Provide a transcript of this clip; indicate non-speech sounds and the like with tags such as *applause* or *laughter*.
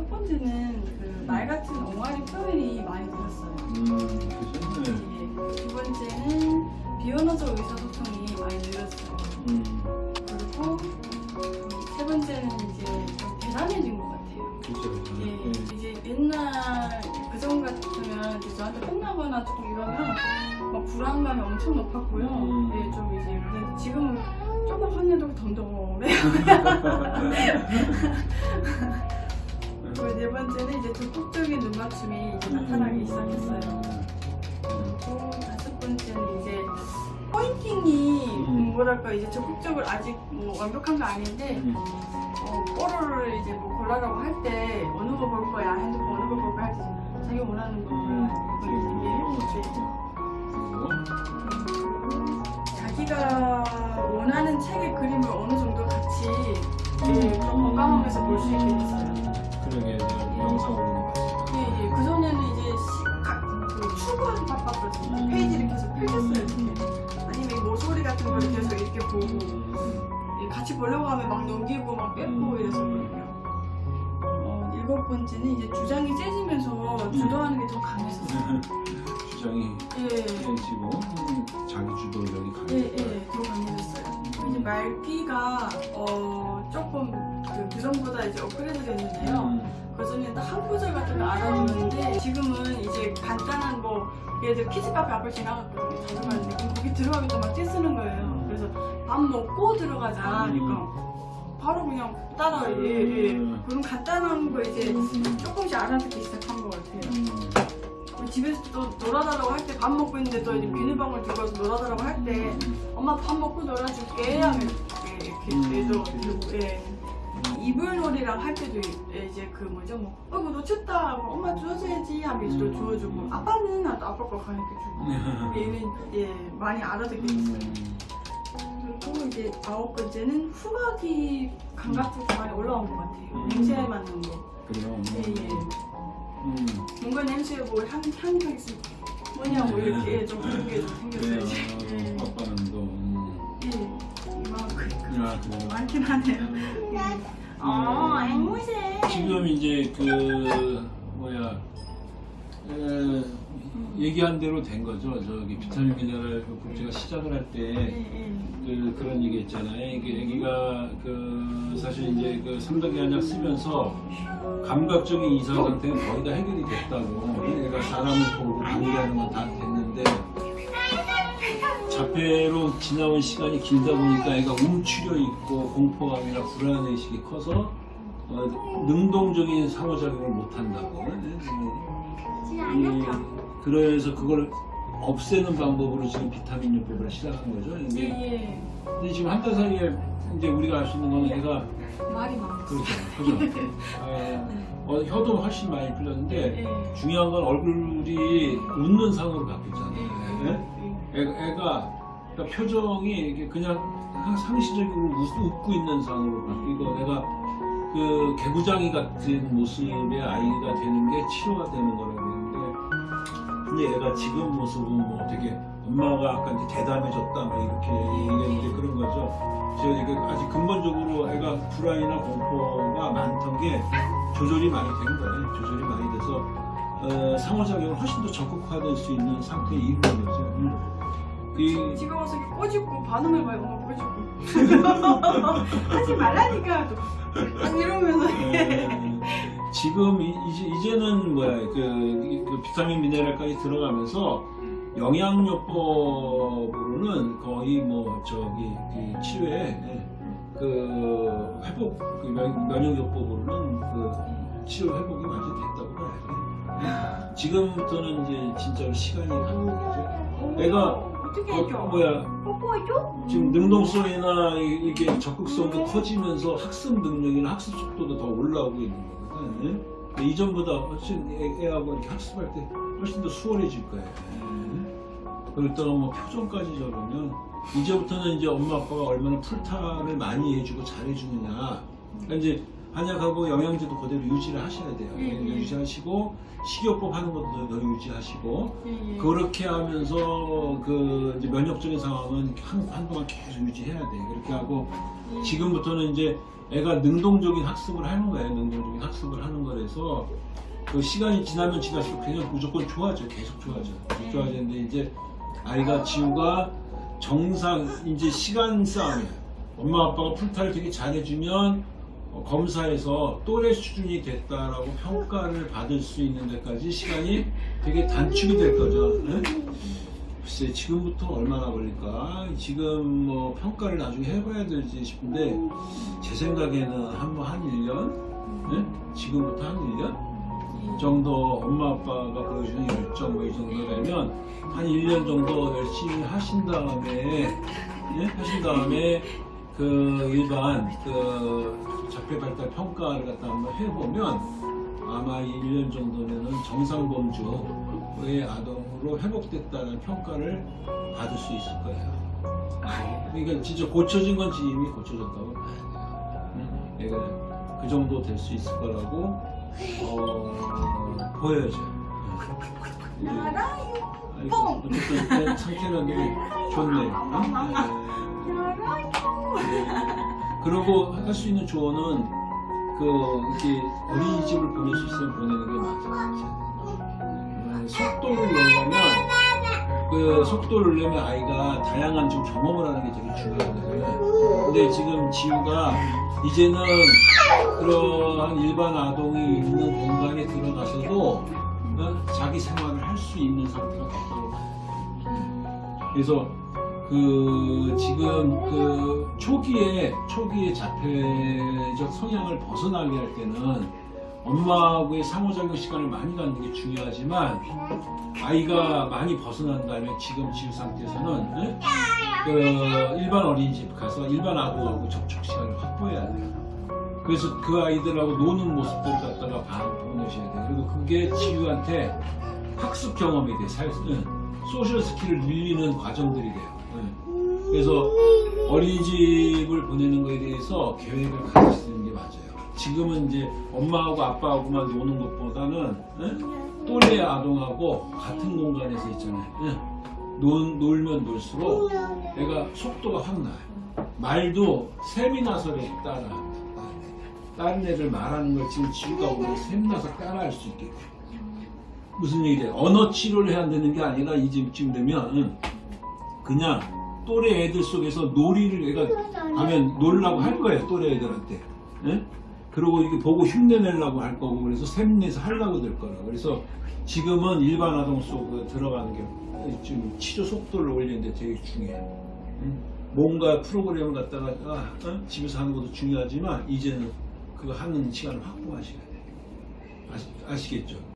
첫 번째는 그 말 같은 옹알이 표현이 많이 늘었어요. 음, 그죠? 네. 예. 두 번째는 비언어적 의사소통이 많이 늘었어요. 음, 그리고 세 번째는 이제 좀 대단해진 것 같아요. 그죠. 예, 네. 이제 옛날 그전 같으면 이제 저한테 혼나거나 조금 이러면 막 불안감이 엄청 높았고요. 음. 예, 좀 이제 지금은 조금 혼내도 덤덤해요. *laughs* *laughs* 그리고 네 번째는 이제 적극적인 눈맞춤이 이제 나타나기 시작했어요. 그리고 다섯 번째는 이제 포인팅이 음. 뭐랄까 이제 적극적으로 아직 뭐 완벽한 거 아닌데 음, 어, 뽀로를 이제 뭐 골라라고 할 때 어느 거 볼 거야 핸드폰 어느 거 볼 거야 할 때 자기 원하는 거 음. 그리고 자기가 원하는 책의 그림을 어느 정도 같이 예, 그런 건강하면서 볼 수 있게 보려고 하면 막 넘기고 막 뺏고 이랬었거든요. 어, 일곱 번째는 이제 주장이 세지면서 주도하는 게 더 강했었어요. *laughs* 주장이 예. 세지고 음, 자기 주도력이 예, 강해졌다. 예, 더 강해졌어요. 이제 말귀가 어, 조금 그, 그 전보다 이제 업그레이드 됐는데요. 음, 그 전에는 한 구절 같은 거 알아주는데 지금은 이제 간단한 뭐 예를 들어 키즈카페 앞을 지나갔거든요. 자주 가는데 거기 들어가기 또막 떼쓰는 거예요. 그래서 밥 먹고 들어가자. 하니까 바로 그냥 따라 예, 예. 음. 그런 간단한 거 이제 조금씩 알아듣기 시작한 것 같아요. 음, 집에서 또 놀아달라고 할 때 밥 먹고 있는데 또 이제 비누방울 들고 와서 놀아달라고 할 때 엄마 밥 먹고 놀아줄게 하면 이렇게 음. 얘도 들고 예. 이불놀이랑 할 때도 이제 그 뭐죠? 뭐 어이구 놓쳤다 하고 엄마 주워줘야지 하면 이제 또 주워주고. 아빠는 아빠 거 가니까 주고. *laughs* 얘는 예 많이 알아듣게 됐어요. 음, 그리고 이제 아홉 번째는 후각이 감각적으로 많이 올라온 것 같아요 음. 냄새 맡는 거 그래요. 예 예 음, 뭔가 냄새 뭐향 향이 있으면 뭐냐고 이렇게 좀 그런 게 좀. 생겼어요 예. 아빠는 또 음, 예. 이만큼 아, 그래요. 많긴 하네요 예. 어 앵무새 지금 이제 그 뭐야 에, 얘기한 대로 된 거죠. 저기 비타민 미네랄 그 국제가 시작을 할때 예, 그, 그런 얘기 했잖아요. 이게 애기가 그 사실 이제 그 삼덕이 한약 쓰면서 감각적인 이상 상태는 거의 다 해결이 됐다고. 애가 사람을 보고 관계하는 건 다 됐는데 자폐로 지나온 시간이 길다 보니까 애가 움츠려 있고 공포감이나 불안 의식이 커서 어, 능동적인 상호작용을 못 한다고. 이, 그래서 그걸 없애는 방법으로 지금 비타민 요법을 시작한 거죠. 예, 이게 예. 근데 지금 한 달 사이에 이제 우리가 알 수 있는 거는 얘가 말이 많았어요 그렇죠, 그죠. 어, *laughs* 어, 혀도 훨씬 많이 풀렸는데 예. 중요한 건 얼굴이 웃는 상으로 예, 바뀌었잖아요. 예. 애, 애가 그러니까 표정이 이게 그냥 상- 상시적으로 웃, 웃고 있는 상으로 바뀌고 내가 그 개구장이 같은 모습의 아이가 되는 게 치료가 되는 거라고 근데 얘가 지금 모습은 뭐 되게 엄마가 아까 이제 대담해졌다 막 이렇게 얘기했는데 그런 거죠. 제가 아직 근본적으로 애가 불안이나 공포가 많던 게 조절이 많이 된 거예요. 조절이 많이 돼서 어, 상호작용을 훨씬 더 적극화될 수 있는 상태에 이르는 거죠. 음. 이, 지금 와서 꼬집고 반응해봐요 엄마 꼬집고 하지 말라니까 또딱 이러면서 어, 지금 이, 이제, 이제 는 뭐야 그, 이- 그 비타민 미네랄까지 들어가면서 영양요법으로는 거의 뭐 저기 그 치료에 그 회복 그 면, 면역요법으로는 그 치료 회복이 완전 됐다고 봐야 돼. 지금부터는 이제 진짜로 시간이 가는 거죠. 내가 어떻게 어, 해줘? 뭐야 뽀뽀해줘? 지금 능동성이나 이- 이게 적극성도 커지면서 학습 능력이나 학습 속도도 더 올라오고 있는 거 거든. 예? 이전보다 훨씬 애, 애하고 이렇게 학습할 때 훨씬 더 수월해질 거예요. 예? 그렇다가 뭐 표정까지 저러면 이제부터는 이제 엄마 아빠가 얼마나 풀타를 많이 해주고 잘해주느냐. 그러니까 이제 한약하고 영양제도 그대로 유지를 하셔야 돼요. 예, 예. 유지하시고 식이요법 하는 것도 더 유지하시고 예, 예. 그렇게 하면서 그 이제 면역적인 상황은 한, 한동안 계속 유지해야 돼. 그렇게 하고 예. 지금부터는 이제 애가 능동적인 학습을 하는 거예요. 능동적인 학습을 하는 거라서 그 시간이 지나면 지날수록 그냥 무조건 좋아져. 계속 좋아져. 계속 좋아지는데 이제 아이가 지우가 정상 이제 시간 싸움이야 엄마 아빠가 풀타를 되게 잘해주면 어, 검사에서 또래 수준이 됐다라고 평가를 받을 수 있는 데까지 시간이 되게 단축이 될 거죠. 응? 글쎄 지금부터 얼마나 걸릴까 지금 뭐 평가를 나중에 해봐야 되지 싶은데 제 생각에는 한번 한 1년 네? 지금부터 한 1년 정도 엄마 아빠가 보여주는 열정 뭐이 정도 되면 한 1년 정도 열심히 하신 다음에 예? 하신 다음에 그 일반 그 자폐 발달 평가를 갖다 한번 해보면 아마 1년 정도면은 정상 범주 의 아동으로 회복됐다는 평가를 받을 수 있을 거예요. 그러니까 진짜 고쳐진 건지 이미 고쳐졌다고 봐야 돼요. 응? 내가 그 정도 될 수 있을 거라고 어, 보여져. 네. 아이고, 어쨌든 상태는 되게 좋네요. 응? 네. 그리고 할 수 있는 조언은 그 이렇게 어린이집을 보낼 수 있으면 보내는 게 맞아요. 음, 속도를 내려면 그 속도를 내면 아이가 다양한 좀 경험을 하는 게 되게 중요하거든요. 근데 지금 지우가 이제는 그러한 일반 아동이 있는 공간에 들어가서도 어, 자기 생활을 할 수 있는 상태가 됐다고 봐요. 그래서 그 지금 그 초기에 초기에 자폐적 성향을 벗어나게 할 때는 엄마하고의 상호작용 시간을 많이 갖는 게 중요하지만 아이가 많이 벗어난 다음에 지금 지우 상태에서는 응? 그 일반 어린이집 가서 일반 아동하고 접촉 시간을 확보해야 돼요. 그래서 그 아이들하고 노는 모습들을 갖다가 봐- 보내셔야 돼요. 그리고 그게 지우한테 학습 경험이 돼. 살, 응. social skill을 늘리는 과정들이 돼요. 응. 그래서 어린이집을 보내는 거에 대해서 계획을 가지시는 게 맞아요. 지금은 이제 엄마하고 아빠하고만 노는 것보다는 응? 또래 아동하고 같은 공간에서 있잖아요. 응? 놀, 놀면 놀수록 애가 속도가 확 나요. 말도 셈이 나 서를 따라. 다른 애들 말하는 걸 지금 지우가 보면 셈 나서 따라할 수 있게. 무슨 얘기래? 언어 치료를 해야 되는 게 아니라 이제쯤 되면 응, 그냥 또래 애들 속에서 놀이를 애가 하면 놀라고 할 거예요 또래 애들한테 예? 그리고 이게 보고 흉내내려고 할 거고 그래서 샘내서 하려고 될 거라 그래서 지금은 일반 아동 속에 들어가는 게좀 치료 속도를 올리는데 되게 중요해요 응? 뭔가 프로그램을 갖다가 아, 어? 집에서 하는 것도 중요하지만 이제는 그거 하는 시간을 확보하셔야 돼요 아시, 아시겠죠?